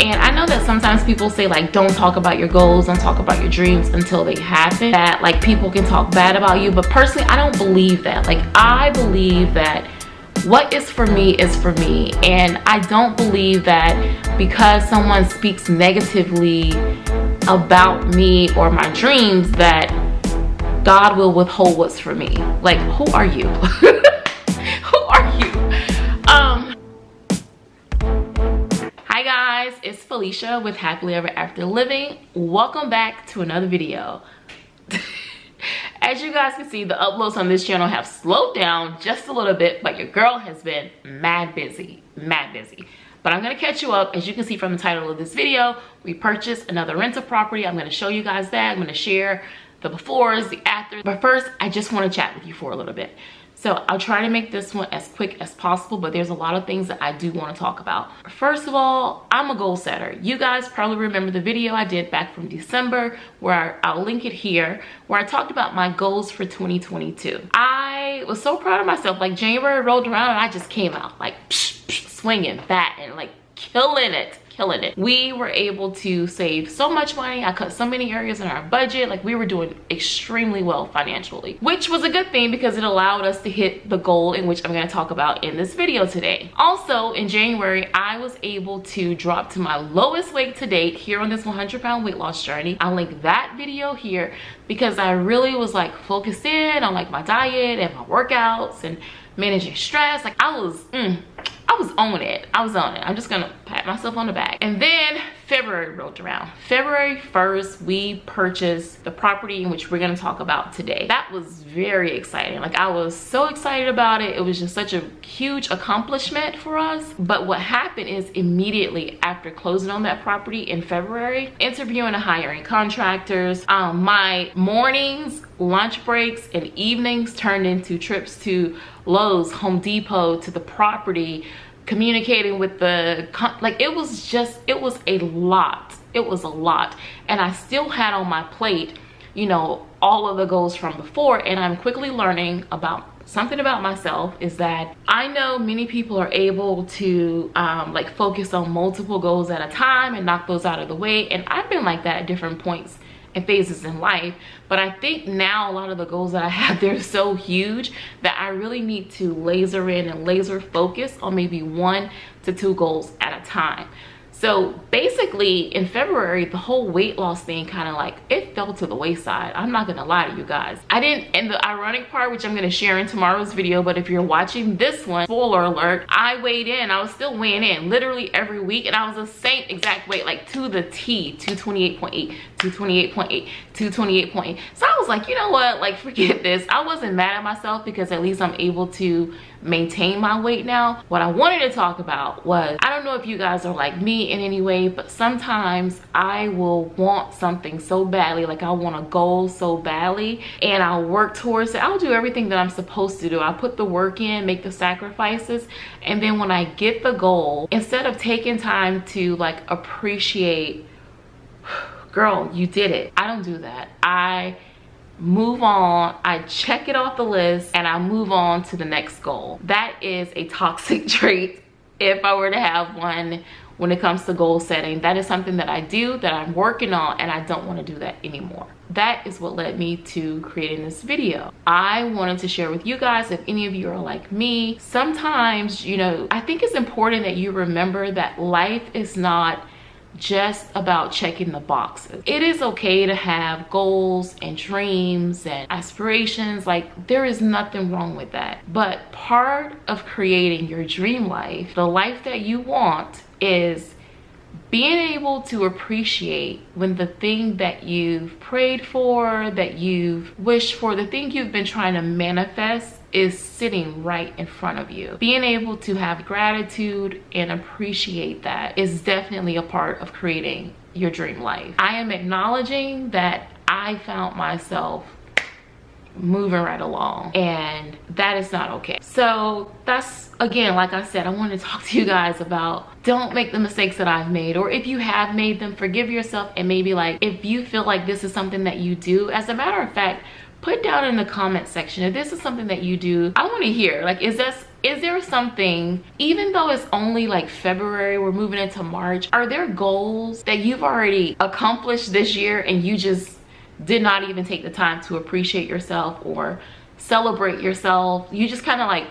And I know that sometimes people say like, don't talk about your goals, don't talk about your dreams until they happen. That like people can talk bad about you. But personally, I don't believe that. Like I believe that what is for me is for me. And I don't believe that because someone speaks negatively about me or my dreams that God will withhold what's for me. Like, who are you? Felicia with Happily Ever After Living. Welcome back to another video. As you guys can see, the uploads on this channel have slowed down just a little bit, but your girl has been mad busy, mad busy. But I'm gonna catch you up. As you can see from the title of this video, we purchased another rental property. I'm gonna show you guys that. I'm gonna share the befores, the afters. But first, I just wanna chat with you for a little bit. So I'll try to make this one as quick as possible, but there's a lot of things that I do want to talk about. First of all, I'm a goal setter. You guys probably remember the video I did back from December where I, will link it here, where I talked about my goals for 2022. I was so proud of myself. Like January rolled around and I just came out like psh, psh, swinging, and like killing it killing it. We were able to save so much money. I cut so many areas in our budget. Like we were doing extremely well financially, which was a good thing because it allowed us to hit the goal in which I'm gonna talk about in this video today. Also in January, I was able to drop to my lowest weight to date here on this 100 pound weight loss journey. I'll link that video here because I really was like focused in on like my diet and my workouts and managing stress. Like I was, mm, was on it. I was on it. I'm just gonna pat myself on the back. And then February rolled around. February 1st, we purchased the property in which we're gonna talk about today. That was very exciting. Like I was so excited about it. It was just such a huge accomplishment for us. But what happened is immediately after closing on that property in February, interviewing and hiring contractors, um, my mornings, lunch breaks, and evenings turned into trips to Lowe's, Home Depot, to the property, communicating with the, like it was just, it was a lot. It was a lot. And I still had on my plate, you know, all of the goals from before. And I'm quickly learning about something about myself is that I know many people are able to um, like focus on multiple goals at a time and knock those out of the way. And I've been like that at different points and phases in life but i think now a lot of the goals that i have they're so huge that i really need to laser in and laser focus on maybe one to two goals at a time so basically in February, the whole weight loss thing kind of like, it fell to the wayside. I'm not gonna lie to you guys. I didn't, and the ironic part, which I'm gonna share in tomorrow's video, but if you're watching this one, spoiler alert, I weighed in, I was still weighing in literally every week and I was the same exact weight, like to the T, 228.8, 228.8, 228.8. So I was like, you know what, like forget this. I wasn't mad at myself because at least I'm able to maintain my weight now. What I wanted to talk about was, I don't know if you guys are like me in any way, but sometimes I will want something so badly, like I want a goal so badly, and I'll work towards it. I'll do everything that I'm supposed to do. I put the work in, make the sacrifices, and then when I get the goal, instead of taking time to like appreciate, girl, you did it. I don't do that. I move on i check it off the list and i move on to the next goal. That is a toxic trait if i were to have one when it comes to goal setting. That is something that i do that i'm working on and i don't want to do that anymore. That is what led me to creating this video. I wanted to share with you guys if any of you are like me sometimes you know i think it's important that you remember that life is not just about checking the boxes. It is okay to have goals and dreams and aspirations. Like there is nothing wrong with that. But part of creating your dream life, the life that you want is being able to appreciate when the thing that you've prayed for, that you've wished for, the thing you've been trying to manifest is sitting right in front of you. Being able to have gratitude and appreciate that is definitely a part of creating your dream life. I am acknowledging that I found myself moving right along and that is not okay so that's again like i said i want to talk to you guys about don't make the mistakes that i've made or if you have made them forgive yourself and maybe like if you feel like this is something that you do as a matter of fact put down in the comment section if this is something that you do. I want to hear like is this is there something even though it's only like february we're moving into march are there goals that you've already accomplished this year and you just did not even take the time to appreciate yourself or celebrate yourself? You just kind of like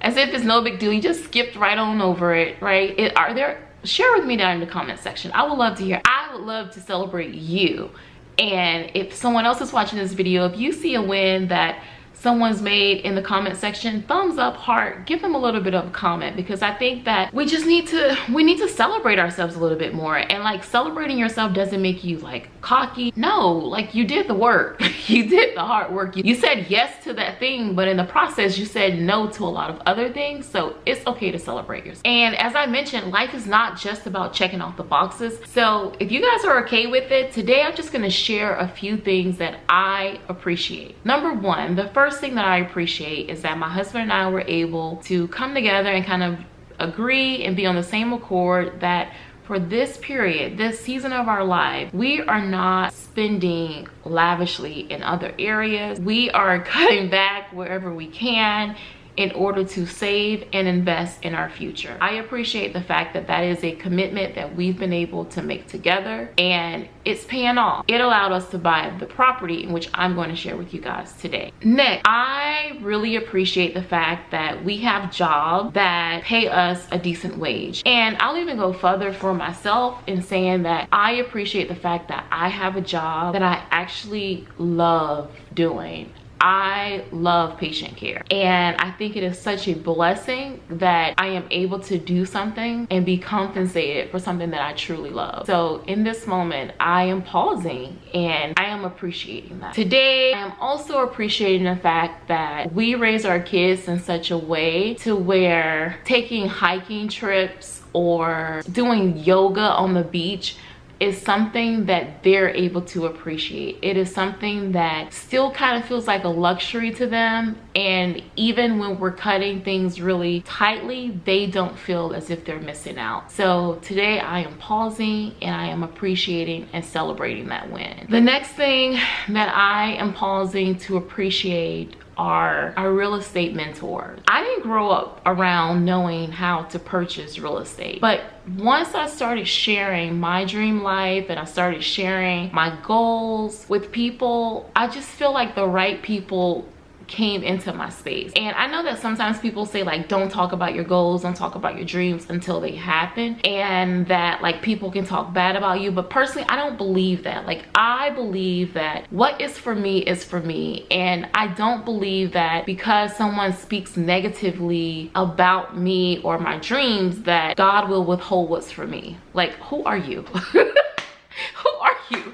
as if it's no big deal you just skipped right on over it right? It, are there share with me down in the comment section. I would love to hear i would love to celebrate you and if someone else is watching this video if you see a win that someone's made in the comment section thumbs up heart give them a little bit of a comment because i think that we just need to we need to celebrate ourselves a little bit more. And like celebrating yourself doesn't make you like cocky. No like you did the work. You did the hard work. You, you said yes to that thing but in the process you said no to a lot of other things. So it's okay to celebrate yourself. And as i mentioned life is not just about checking off the boxes. So if you guys are okay with it today i'm just going to share a few things that i appreciate. Number one the first first thing that I appreciate is that my husband and I were able to come together and kind of agree and be on the same accord that for this period, this season of our life, we are not spending lavishly in other areas. We are cutting back wherever we can in order to save and invest in our future. I appreciate the fact that that is a commitment that we've been able to make together and it's paying off. It allowed us to buy the property in which I'm going to share with you guys today. Next, I really appreciate the fact that we have jobs that pay us a decent wage. And I'll even go further for myself in saying that I appreciate the fact that I have a job that I actually love doing. I love patient care and I think it is such a blessing that I am able to do something and be compensated for something that I truly love. So in this moment, I am pausing and I am appreciating that. Today, I am also appreciating the fact that we raise our kids in such a way to where taking hiking trips or doing yoga on the beach is something that they're able to appreciate. It is something that still kind of feels like a luxury to them. And even when we're cutting things really tightly, they don't feel as if they're missing out. So today I am pausing and I am appreciating and celebrating that win. The next thing that I am pausing to appreciate are our real estate mentors. I didn't grow up around knowing how to purchase real estate, but once I started sharing my dream life and I started sharing my goals with people, I just feel like the right people came into my space. And i know that sometimes people say like don't talk about your goals don't talk about your dreams until they happen and that like people can talk bad about you. But personally i don't believe that. Like i believe that what is for me is for me. And i don't believe that because someone speaks negatively about me or my dreams that god will withhold what's for me. Like who are you? Who are you?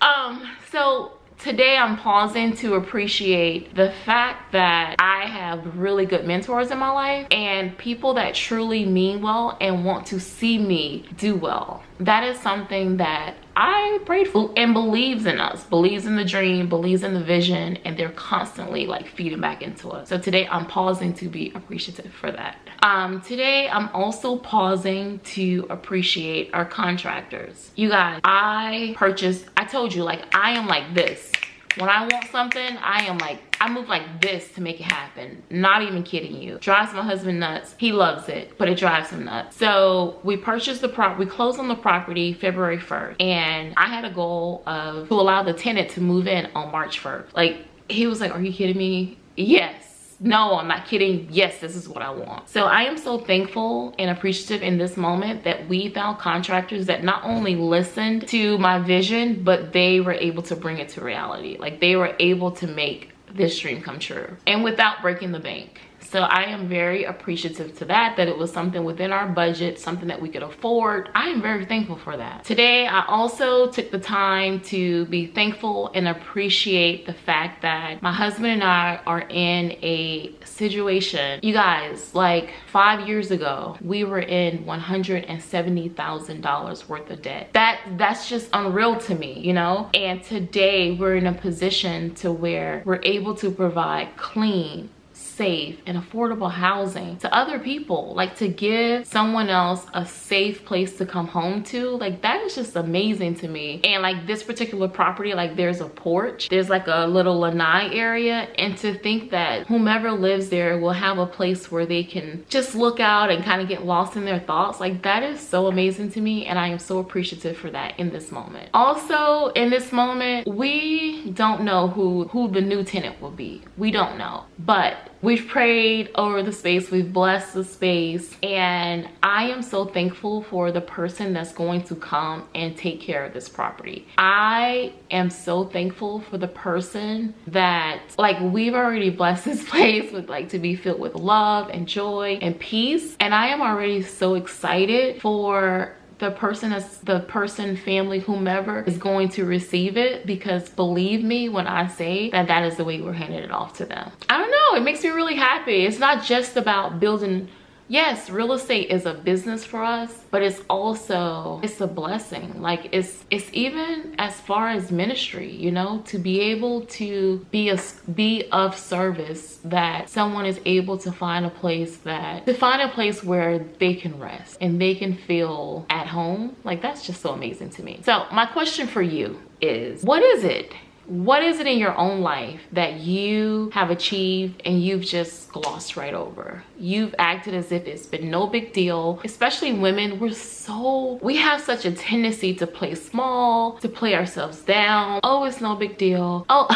Um so today i'm pausing to appreciate the fact that i have really good mentors in my life and people that truly mean well and want to see me do well that is something that I prayed for and believes in us, believes in the dream, believes in the vision, and they're constantly like feeding back into us. So today I'm pausing to be appreciative for that. Um, today I'm also pausing to appreciate our contractors. You guys, I purchased, I told you like I am like this when I want something, I am like, I move like this to make it happen. Not even kidding you. Drives my husband nuts. He loves it, but it drives him nuts. So we purchased the prop, we closed on the property February 1st. And I had a goal of to allow the tenant to move in on March 1st. Like, he was like, are you kidding me? Yes no i'm not kidding. Yes this is what i want. So i am so thankful and appreciative in this moment that we found contractors that not only listened to my vision but they were able to bring it to reality. Like they were able to make this dream come true. And without breaking the bank so i am very appreciative to that that it was something within our budget something that we could afford. I am very thankful for that. Today i also took the time to be thankful and appreciate the fact that my husband and i are in a situation. You guys like five years ago we were in 170 thousand dollars worth of debt. That that's just unreal to me you know? And today we're in a position to where we're able to provide clean safe and affordable housing to other people like to give someone else a safe place to come home to like that is just amazing to me. And like this particular property like there's a porch there's like a little lanai area and to think that whomever lives there will have a place where they can just look out and kind of get lost in their thoughts like that is so amazing to me and i am so appreciative for that in this moment. Also in this moment we don't know who who the new tenant will be. We don't know. But we've prayed over the space. We've blessed the space. And i am so thankful for the person that's going to come and take care of this property. I am so thankful for the person that like we've already blessed this place with like to be filled with love and joy and peace. And i am already so excited for the person is the person family whomever is going to receive it because believe me when i say that that is the way we're handing it off to them. I don't know. It makes me really happy. It's not just about building yes real estate is a business for us but it's also it's a blessing. Like it's it's even as far as ministry you know to be able to be a be of service that someone is able to find a place that to find a place where they can rest and they can feel at home. Like that's just so amazing to me. So my question for you is what is it what is it in your own life that you have achieved and you've just glossed right over? You've acted as if it's been no big deal especially women. We're so we have such a tendency to play small to play ourselves down. Oh it's no big deal. Oh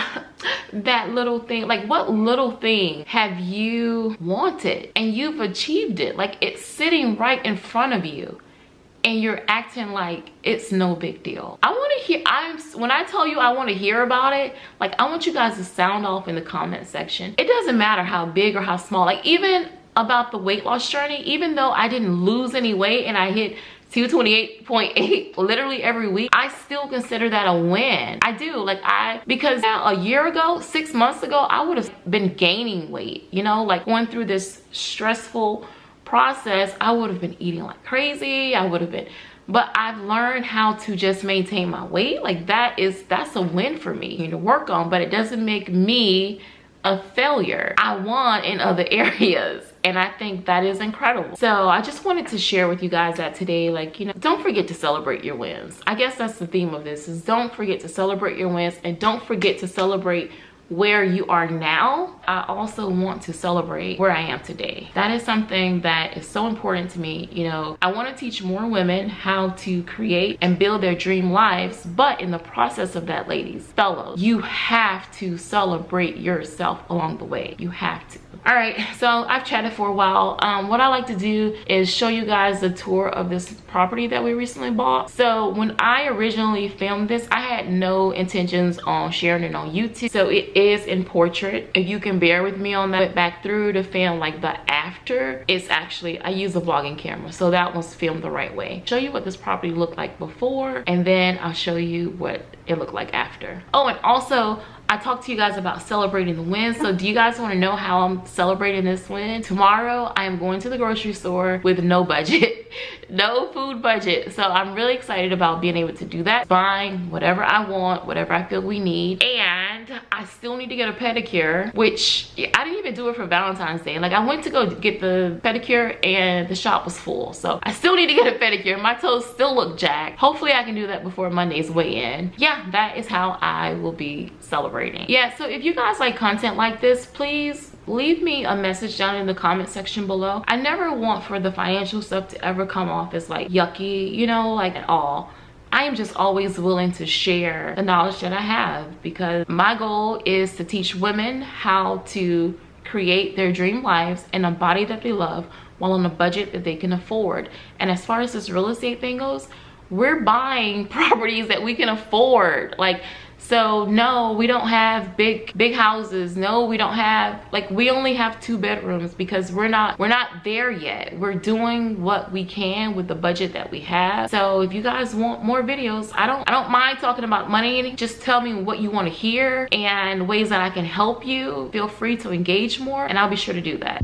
that little thing like what little thing have you wanted and you've achieved it? Like it's sitting right in front of you and you're acting like it's no big deal. I want to hear i'm when i tell you i want to hear about it like i want you guys to sound off in the comment section. It doesn't matter how big or how small like even about the weight loss journey even though i didn't lose any weight and i hit 228.8 literally every week i still consider that a win. I do like i because now a year ago six months ago i would have been gaining weight you know like going through this stressful process, I would have been eating like crazy. I would have been, but I've learned how to just maintain my weight. Like that is, that's a win for me to work on, but it doesn't make me a failure. I won in other areas and I think that is incredible. So I just wanted to share with you guys that today, like, you know, don't forget to celebrate your wins. I guess that's the theme of this is don't forget to celebrate your wins and don't forget to celebrate where you are now, I also want to celebrate where I am today. That is something that is so important to me. You know, I want to teach more women how to create and build their dream lives, but in the process of that, ladies, fellows, you have to celebrate yourself along the way. You have to all right so i've chatted for a while. Um, what i like to do is show you guys the tour of this property that we recently bought. So when i originally filmed this i had no intentions on sharing it on youtube. So it is in portrait. If you can bear with me on that but back through to film like the after. It's actually i use a vlogging camera so that was filmed the right way. Show you what this property looked like before and then i'll show you what it looked like after. Oh and also I talked to you guys about celebrating the win. So do you guys want to know how I'm celebrating this win? Tomorrow, I am going to the grocery store with no budget, no food budget. So I'm really excited about being able to do that. Buying whatever I want, whatever I feel we need. And I still need to get a pedicure, which I didn't even do it for Valentine's Day. Like I went to go get the pedicure and the shop was full. So I still need to get a pedicure. My toes still look jacked. Hopefully I can do that before Monday's weigh in. Yeah, that is how I will be celebrating yeah so if you guys like content like this please leave me a message down in the comment section below i never want for the financial stuff to ever come off as like yucky you know like at all I am just always willing to share the knowledge that I have because my goal is to teach women how to create their dream lives in a body that they love while on a budget that they can afford. And as far as this real estate thing goes, we're buying properties that we can afford. Like so no we don't have big big houses. No we don't have like we only have two bedrooms because we're not we're not there yet. We're doing what we can with the budget that we have. So if you guys want more videos i don't i don't mind talking about money. Just tell me what you want to hear and ways that i can help you. Feel free to engage more and i'll be sure to do that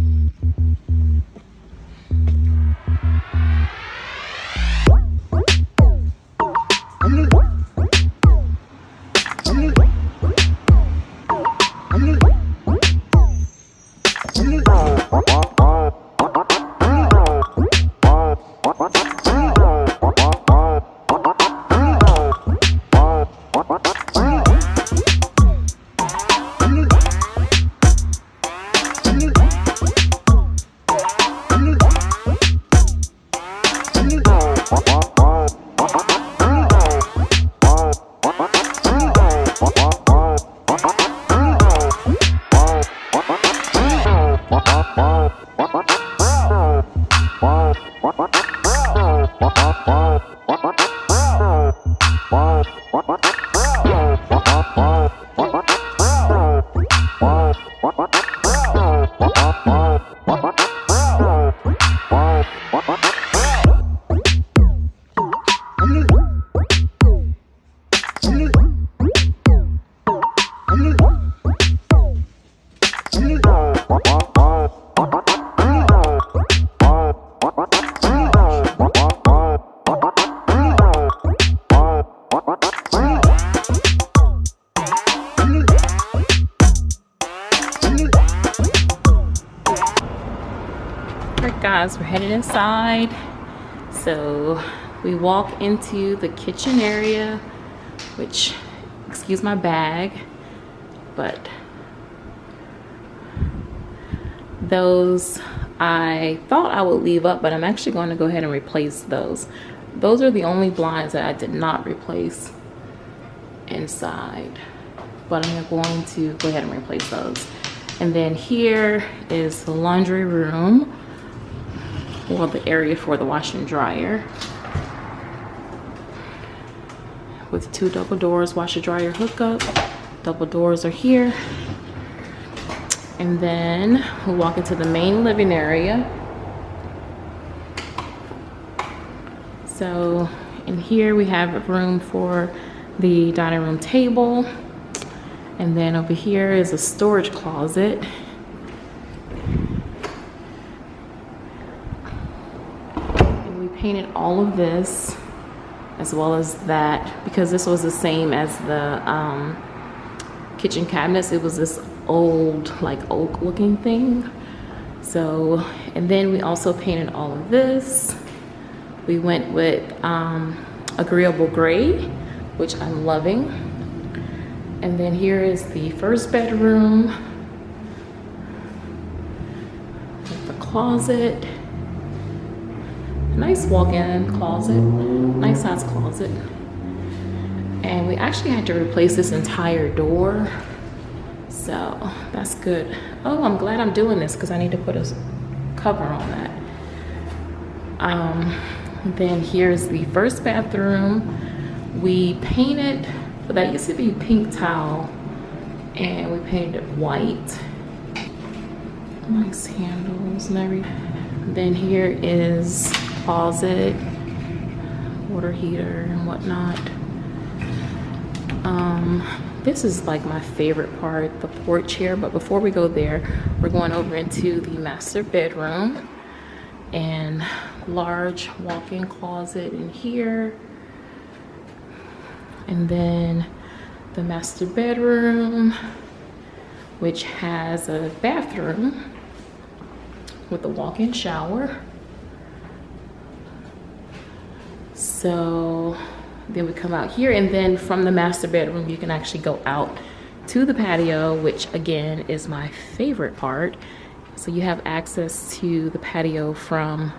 inside. So we walk into the kitchen area which excuse my bag but those I thought I would leave up but I'm actually going to go ahead and replace those. Those are the only blinds that I did not replace inside but I'm going to go ahead and replace those. And then here is the laundry room or the area for the wash and dryer. With two double doors washer dryer hookup. Double doors are here. And then we'll walk into the main living area. So in here we have room for the dining room table. And then over here is a storage closet and we painted all of this as well as that because this was the same as the um, kitchen cabinets. It was this old like oak looking thing. So and then we also painted all of this. We went with um, agreeable gray which I'm loving. And then here is the first bedroom. The closet nice walk-in closet nice size closet. And we actually had to replace this entire door. So that's good. Oh i'm glad i'm doing this because i need to put a cover on that. Um then here's the first bathroom. We painted but that used to be pink tile and we painted it white. Nice handles and everything then here is closet water heater and whatnot. Um this is like my favorite part the porch here but before we go there we're going over into the master bedroom and large walk-in closet in here. And then the master bedroom which has a bathroom with a walk-in shower so then we come out here and then from the master bedroom you can actually go out to the patio which again is my favorite part so you have access to the patio from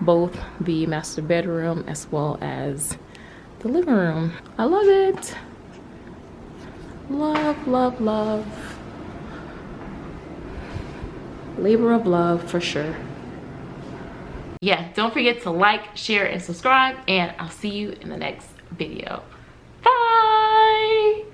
both the master bedroom as well as the living room. I love it. Love, love, love. Labor of love for sure yeah don't forget to like share and subscribe and i'll see you in the next video. Bye!